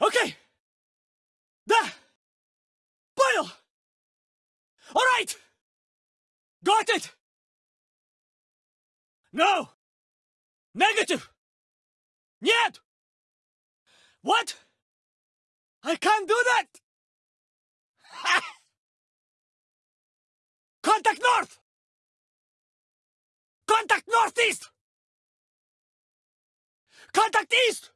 Okay. Да. Понял. All right. Got it. No. Negative. Нет. What? I can't do that. Contact north. Contact northeast. Contact east.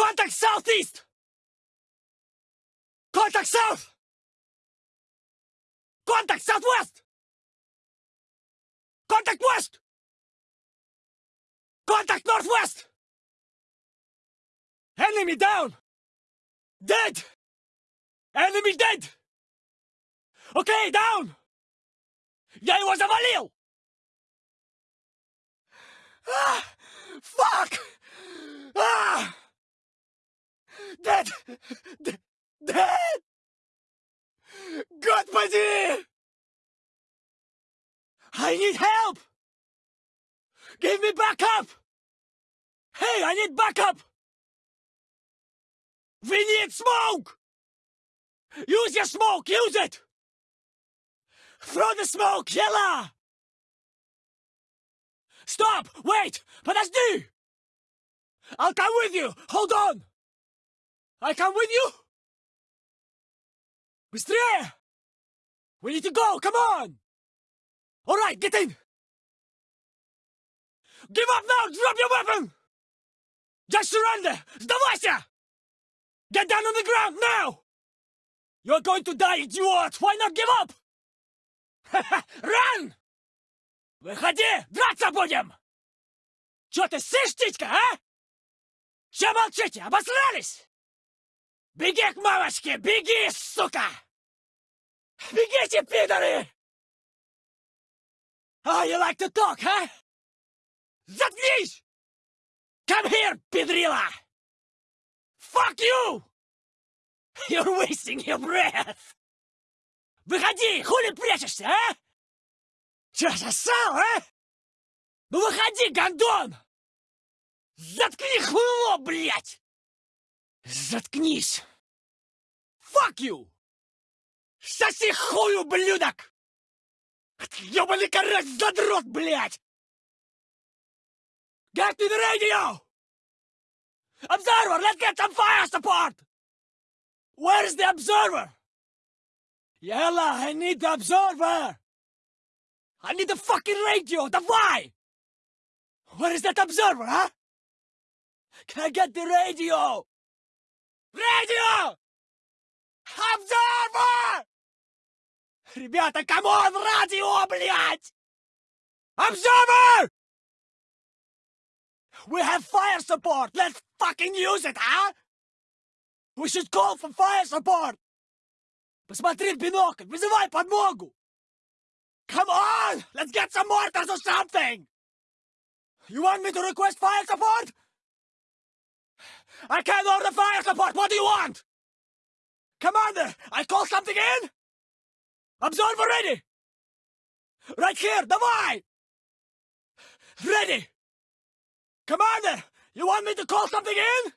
Contact southeast! Contact south! Contact southwest! Contact west! Contact northwest! Enemy down! Dead! Enemy dead! Okay, down! Yeah, it was a Valil! Ah, fuck! Dead. D- dead. Господи! I need help! Give me backup! Hey, I need backup! We need smoke! Use your smoke! Use it! Throw the smoke, Yella! Stop! Wait! Подожди! I'll come with you! Hold on! I come with you! Быстрее! We need to go! Come on! Alright, get in! Give up now! Drop your weapon! Just surrender! Сдавайся! Get down on the ground now! You're going to die, idiot! Why not give up? Run! Выходи! Драться будем! Чё ты сышь, птичка, а? Чё молчите? Обосрались? Беги к мамочке! Беги, сука! Бегите, пидоры! Oh, you like to talk, huh? Заткнись! Come here, педрила! Fuck you! You're wasting your breath! Выходи! Хули прячешься, а? Чё, сосал, а? Ну выходи, гондон! Заткни хуйло, блядь! Заткнись! Fuck you! Соси хуй, ублюдок! Ёбаный карась задрот, блядь! Get to the radio! Observer, let's get some fire support! Where is the observer? Yella, I need the observer! I need the fucking radio! Давай! Where is that observer, huh? Can I get the radio? Radio! Observer! Ребята, камон, радио, блядь! Observer! We have fire support! Let's fucking use it, huh? We should call for fire support! Посмотри в бинокль! Вызывай подмогу! Come on! Let's get some mortars or something! You want me to request fire support? I can't order fire support! What do you want? Commander, I call something in? Observer ready! Right here, давай! Ready! Commander, you want me to call something in?